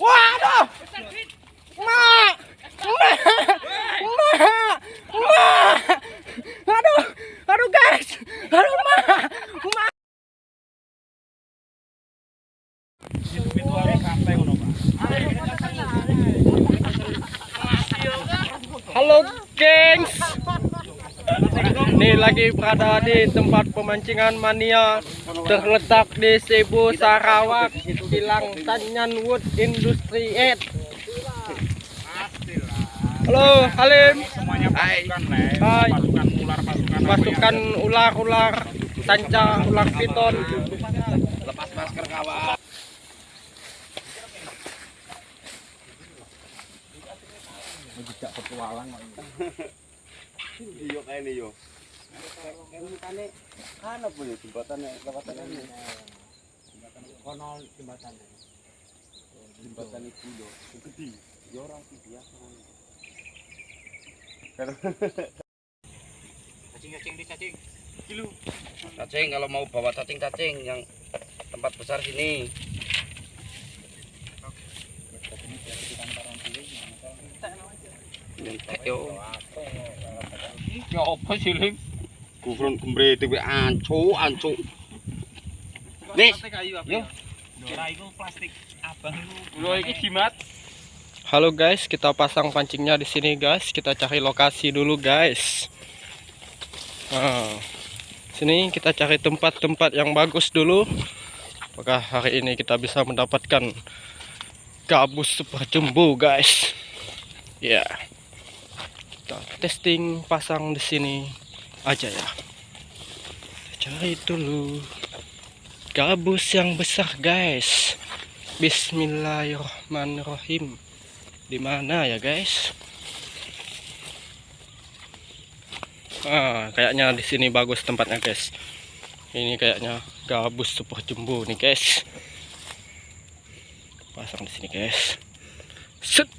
Waduh! Ma! Ma! Ma! Ma! Aduh! Aduh guys! Aduh ma! Ma! Halo gengs Ini lagi berada di tempat pemancingan mania Terletak di Cebu, Sarawak Kilang Tanyan Wood Industry 8 Halo Halim semuanya pasukan. Hai. pasukan ular pasukan apa Pasukan ular-ular Sanca ular piton lepas masker kawan Jejak petualang Iya kayak ini yo. Jembatannya kan apa ya jembatannya jembatan ini. Kono jembatan. Jembatan itu yo. Gede. Ya orang sih biasa. Cacing kalau mau bawa cacing-cacing yang tempat besar sini. Nyentek yo. ya apa sih Lim? Kufron kembre dewe ancu ancu. Nis. Yo. kira itu plastik abang itu lo ini jimat Halo guys, kita pasang pancingnya di sini guys. Kita cari lokasi dulu guys. Nah, sini kita cari tempat-tempat yang bagus dulu. Apakah hari ini kita bisa mendapatkan gabus super jumbo guys? Ya, kita testing pasang di sini aja ya. Cari dulu. Gabus yang besar guys. Bismillahirrahmanirrahim. Di mana ya guys? Ah kayaknya di sini bagus tempatnya guys. Ini kayaknya gabus super jumbo nih guys. Pasang di sini guys. Set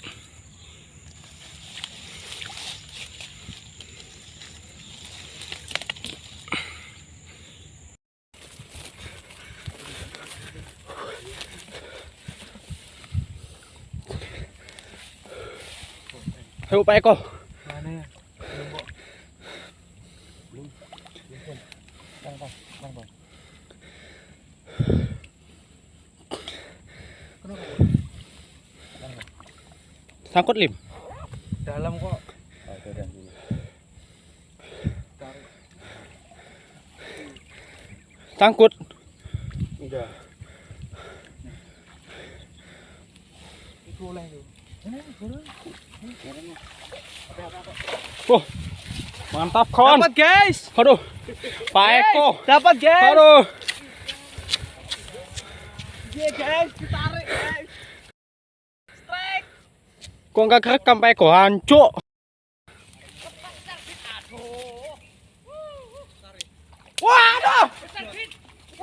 Ayo Pak Eko Sangkut lim Dalam kok. Sangkut Enggak. Mantap kawan Dapat guys. Aduh Pak Eko Dapat guys. Aduh Iya guys, ditarik guys. Gua nggak kerekam Pak Eko Hancur Waduh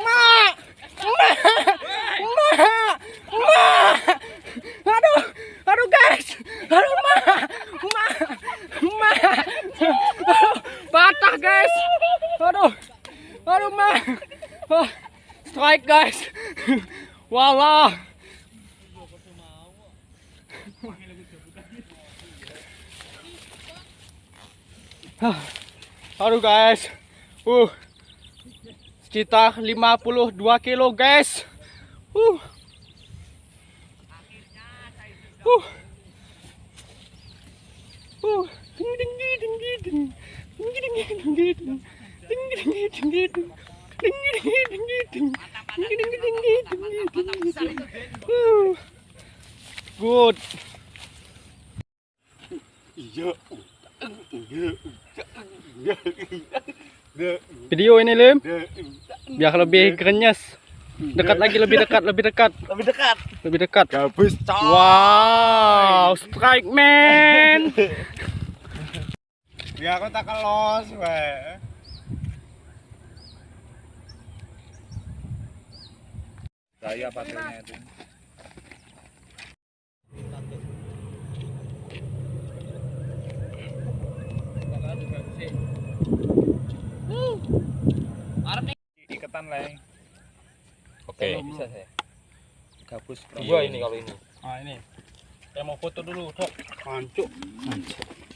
Ma Ma Ma Ma Aduh guys. Aduh Ma. Ma. Ma. Aduh Patah guys. Aduh. Aduh Ma. Ah, Strike guys. Walah. Aduh guys. Uh. Sekitar 52 kilo guys. Uh. Uh. Uh. Ding ding ding ding ding. Ding ding ding ding ding. Ding ding ding ding ding. Ding ding ding ding ding. Ding ding ding ding ding. Uh. Good. Iya. Video ini Lim biar lebih krenyes. Dekat lagi lebih dekat, lebih dekat, Lebih dekat. lebih dekat. Gabus coy. Wow, strike man. Ya aku tak kelos weh. saya patilnya itu iketan Le. Oke. Bisa saya. Gabus Dua ini kalau ini. Ah ini. Saya mau foto dulu, Tok. Hancur.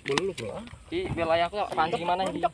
Belum belum. Di wilayahku pancing gimana ini?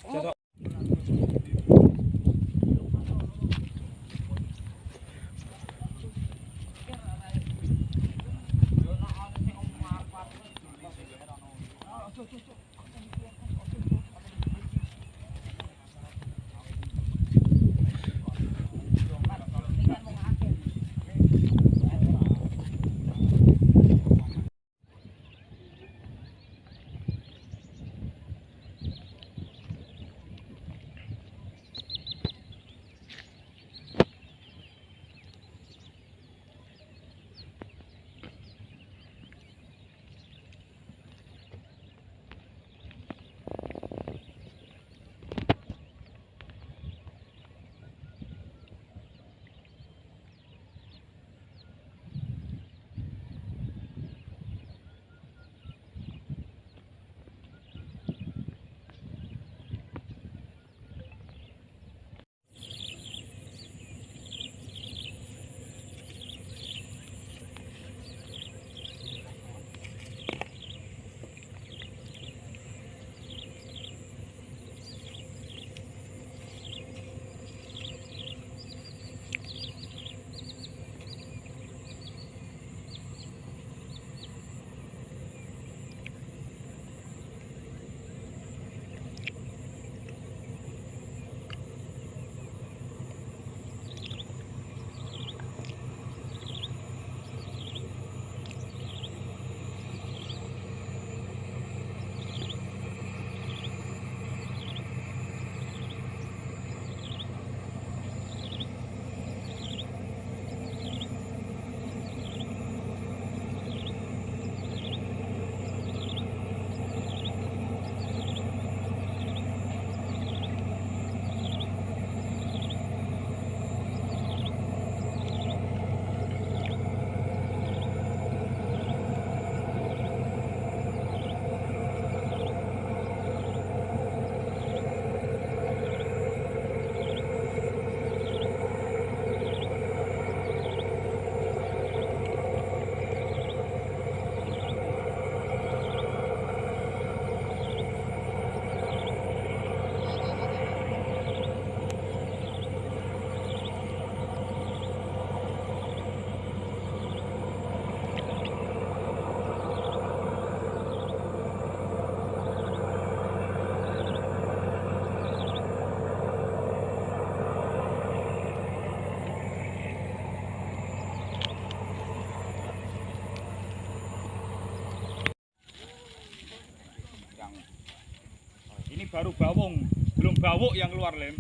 Baru bawung, belum bawuk yang keluar lem.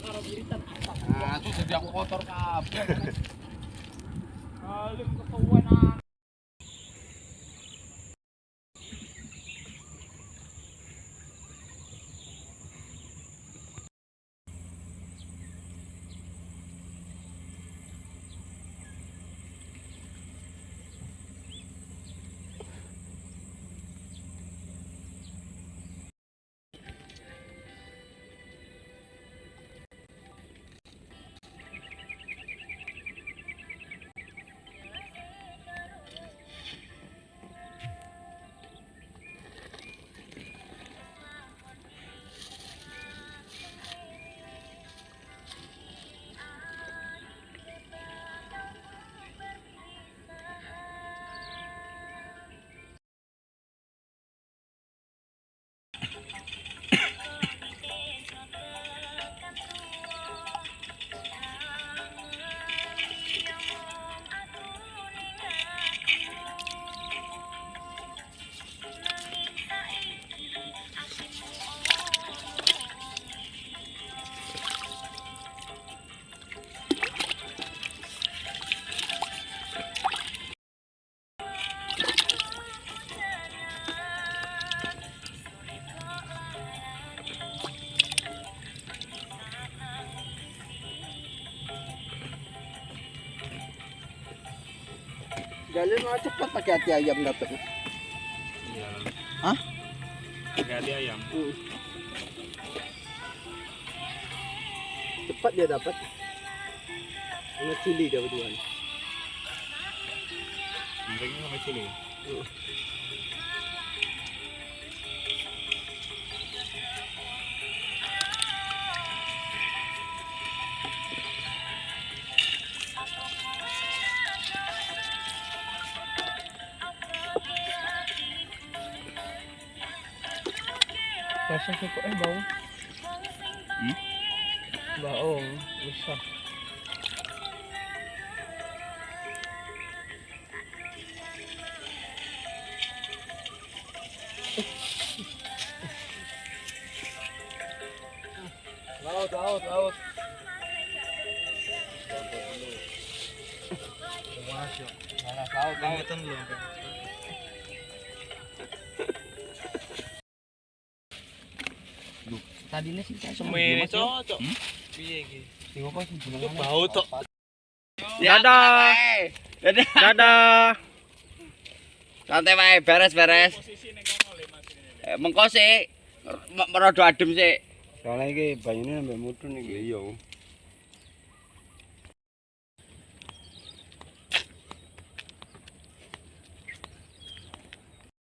Nah, itu jadi aku kotor kabeh. Kalian mau cepat pakai hati ayam dapat. Iya. Hah? Gak ayam. Cepat dia dapat. Sama cili dia berdua. Mereka sama cili. Masa sih kok eh bau? Hmm? Bau, bisa. Laut, laut, laut. Mana laut, laut. adine sing cocok. Semene cocok. Piye iki? Sing opo sing jenenge? Bau tok. Dadah. Dadah. Dadah. Santai wae, beres-beres. Eh, mengko sik, merodo adem sik. Soale iki banyune ambek mutu iki. Iya. Oh.